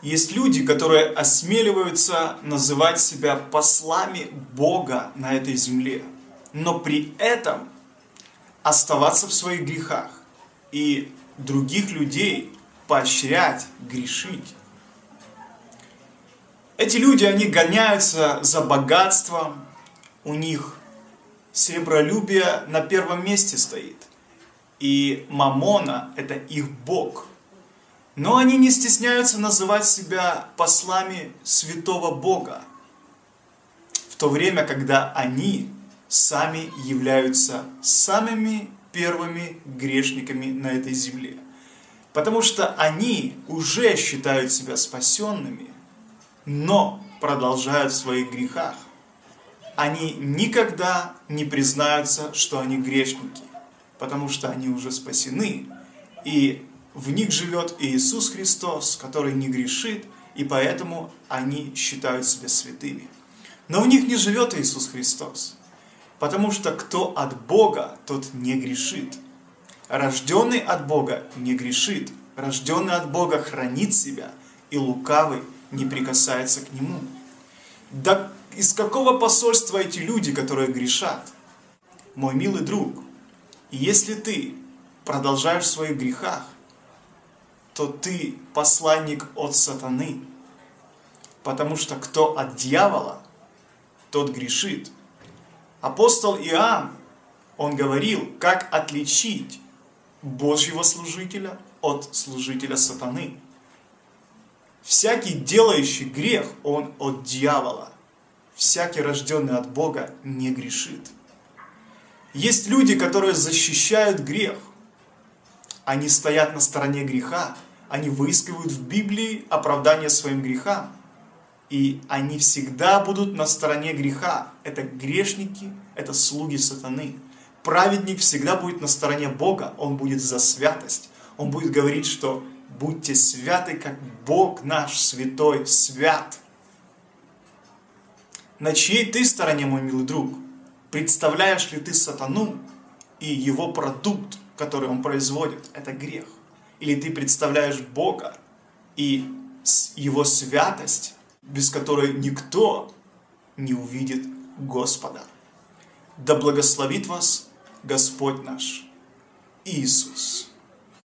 Есть люди, которые осмеливаются называть себя послами Бога на этой земле, но при этом оставаться в своих грехах и других людей поощрять, грешить. Эти люди, они гоняются за богатством, у них сребролюбие на первом месте стоит. И Мамона – это их Бог. Но они не стесняются называть себя послами святого Бога, в то время, когда они сами являются самыми первыми грешниками на этой земле. Потому что они уже считают себя спасенными, но продолжают в своих грехах. Они никогда не признаются, что они грешники, потому что они уже спасены, и в них живет Иисус Христос, который не грешит, и поэтому они считают себя святыми. Но в них не живет Иисус Христос, потому что кто от Бога, тот не грешит. Рожденный от Бога не грешит, рожденный от Бога хранит себя, и лукавый не прикасается к нему. Да из какого посольства эти люди, которые грешат? Мой милый друг, если ты продолжаешь в своих грехах, то ты посланник от сатаны. Потому что кто от дьявола, тот грешит. Апостол Иоанн, он говорил, как отличить Божьего служителя от служителя сатаны. Всякий делающий грех, он от дьявола. Всякий рожденный от Бога не грешит. Есть люди, которые защищают грех. Они стоят на стороне греха, они выискивают в Библии оправдание своим грехам. И они всегда будут на стороне греха. Это грешники, это слуги сатаны. Праведник всегда будет на стороне Бога, он будет за святость. Он будет говорить, что будьте святы, как Бог наш святой свят. На чьей ты стороне, мой милый друг? Представляешь ли ты сатану и его продукт, который он производит? Это грех. Или ты представляешь Бога и Его святость, без которой никто не увидит Господа. Да благословит вас Господь наш Иисус.